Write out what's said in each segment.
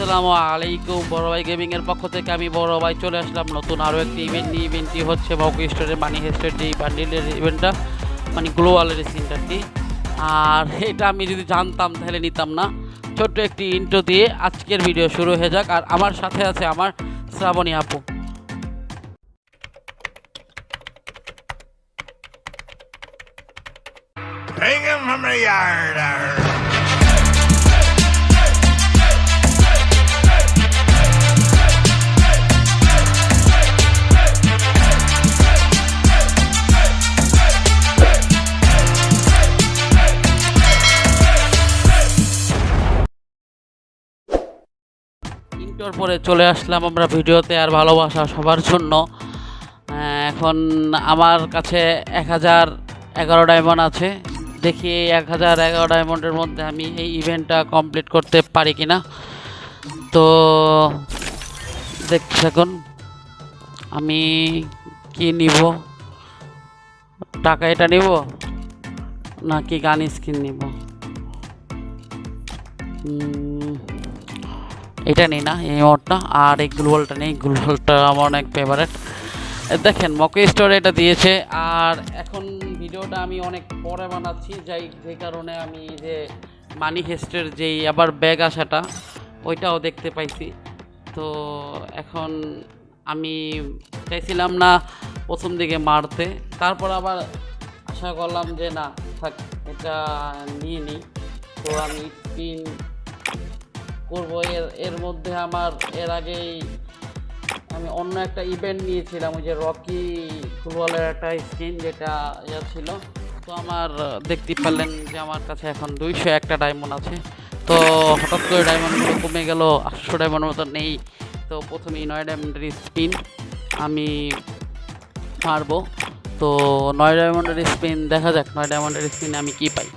আসসালামু আলাইকুম, বড় ভাই গেমিং এর পক্ষ থেকে আমি বড় ভাই চলে আসলাম নতুন আরও একটি ইভেন্ট নিয়ে। ইভেন্টটি হচ্ছে মকু স্টোরের মানি হেস্টের বান্ডিলের ইভেন্টটা মানে গ্লোবালের সিনটারটি আর এটা আমি যদি জানতাম তাহলে নিতাম না। ছোট্ট একটি ইন্ট্রো দিয়ে আজকের ভিডিও শুরু হয়ে যাক। আর আমার সাথে আছে আমার শ্রাবণী আপু। Hang him yard. ইন্টোর পরে চলে আসলাম আমরা ভিডিওতে আর ভালোবাসা সবার জন্য। এখন আমার কাছে এক হাজার এগারো ডায়মন্ড আছে। দেখি এই এক হাজার এগারো ডায়মন্ডের মধ্যে আমি এই ইভেন্টটা কমপ্লিট করতে পারি কি না তো দেখছি এখন আমি কি নিব? টাকা এটা নিব? নাকি গান স্কিন নিব? এটা নেই না, এই মোটটা আর এই গ্লোবালটা নেই গ্লোবালটা আমার অনেক ফেভারেট দেখেন মকে স্টোরে এটা দিয়েছে। আর এখন ভিডিওটা আমি অনেক পরে বানাচ্ছি, যাই যে কারণে আমি যে মানি হেস্টের যেই আবার ব্যাগ আসাটা, ওইটাও দেখতে পাইছি। তো এখন আমি চাইছিলাম না প্রথম দিকে মারতে, তারপর আবার আশা করলাম যে না, থাক, এটা নিয়ে নিই। তো আমি স্পিন করব। এর এর মধ্যে আমার, এর আগেই আমি অন্য একটা ইভেন্ট নিয়েছিলাম, ওই যে রকি ফুটবলের একটা স্কিন যেটা ইয়ে ছিল। তো আমার, দেখতে পারলেন যে আমার কাছে এখন দুইশো একটা ডায়মন্ড আছে। তো হঠাৎ করে ডায়মন্ডগুলো কমে গেল, আটশো ডায়মন্ড মতো নেই। তো প্রথমেই নয় ডায়মন্ডের স্পিন আমি মারবো। তো নয় ডায়মন্ডের স্পিন দেখা যাক নয় ডায়মন্ডের স্পিন আমি কি পাই।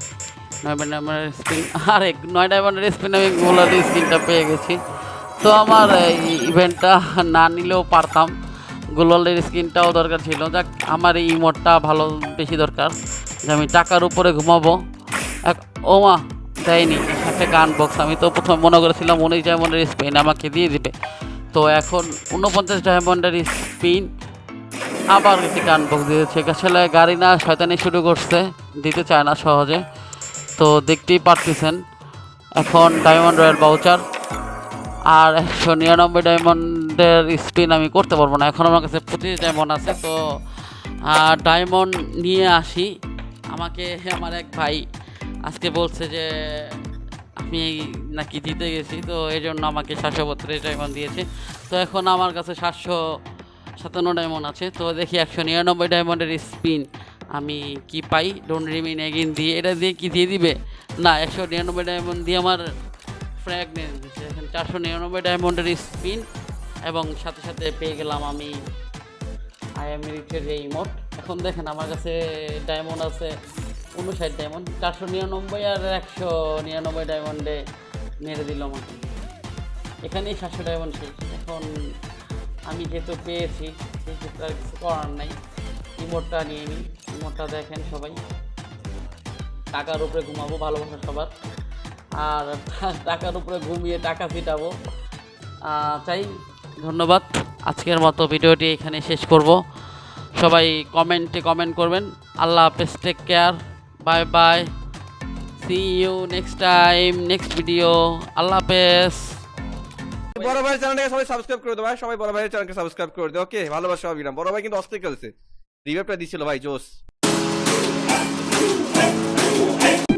নয় ডায়মন্ডের স্পিন আরে নয় ডায়মন্ডের স্পিন আমি গোলার স্পিনটা পেয়ে গেছি। তো আমার ইভেন্টটা না নিলেও পারতাম। গোলালের স্কিনটাও দরকার ছিল। যাক, আমার এই ইমোটটা ভালো, বেশি দরকার যে আমি টাকার উপরে ঘুমাবো। এক, ও মা, দেয়নি, একটা গান বক্স আমি তো প্রথমে মনে করেছিলাম উনিশ ডায়মন্ডের স্পিন আমাকে দিয়ে দিবে। তো এখন উনপঞ্চাশ ডায়মন্ডের স্পিন, আবার একটি গান বক্স দিয়েছে। আসলে গাড়ি না, শয়তানি শুরু করছে, দিতে চায় না সহজে। তো দেখতেই পারতেছেন। এখন ডায়মন্ড রয়্যাল বাউচার আর একশো নিরানব্বই ডায়মন্ডের স্পিন আমি করতে পারব না। এখন আমার কাছে পঁচিশ ডায়মন্ড আছে, তো ডায়মন্ড নিয়ে আসি। আমাকে আমার এক ভাই আজকে বলছে যে, আমি নাকি জিতে গেছি, তো এই জন্য আমাকে সাতশো বত্রিশ ডায়মন্ড দিয়েছে। তো এখন আমার কাছে সাতশো সাতান্ন ডায়মন্ড আছে, তো দেখি একশো নিরানব্বই ডায়মন্ডের স্পিন আমি কি পাই? ডোন্ট রিমিন এগিন দিয়ে এটা দিয়ে কি দিয়ে দিবে? না, একশো নিরানব্বই ডায়মন্ড দিয়ে আমার ফ্র্যাগ নিয়ে দিচ্ছে এখন চারশো নিরানব্বই ডায়মন্ডের স্পিন এবং সাথে সাথে পেয়ে গেলাম আমি আইএম রিচের যে ইমোট এখন দেখেন আমার কাছে ডায়মন্ড আছে উনষাট ডায়মন্ড চারশো নিরানব্বই আর একশো নিরানব্বই ডায়মন্ডে মেরে দিল আমাকে। এখানেই সাতশো ডায়মন্ড শেষ। এখন আমি যেহেতু পেয়েছি সেক্ষেত্রে আর কিছু করার নাই। ইমোটটা নিয়ে নিই। ইমোটটা দেখেন সবাই। টাকার উপরে ঘুমাবো, ভালোবাসা সবার। আর টাকার উপরে ঘুমিয়ে টাকা ফিটাবো। চাই, ধন্যবাদ। আজকের মতো ভিডিওটি এখানে শেষ করব। সবাই কমেন্টে কমেন্ট করবেন। আল্লাহ হাফেজ take care bye bye see you next time next video আল্লাহ হাফেজ। বড় ভাই চ্যানেলটাকে সবাই সাবস্ক্রাইব করে ভাই, সবাই বড় ভাইয়ের চ্যানেলকে সাবস্ক্রাইব করে দাও ওকে ভালোবাসা অবিরাম বড় ভাই কিন্তু অস্থির খেলছে। রিভাইভটা দিছিল ভাই জোস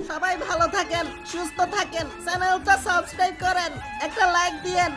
সবাই ভালো থাকেন সুস্থ থাকেন চ্যানেলটা সাবস্ক্রাইব করেন একটা লাইক দিয়েন।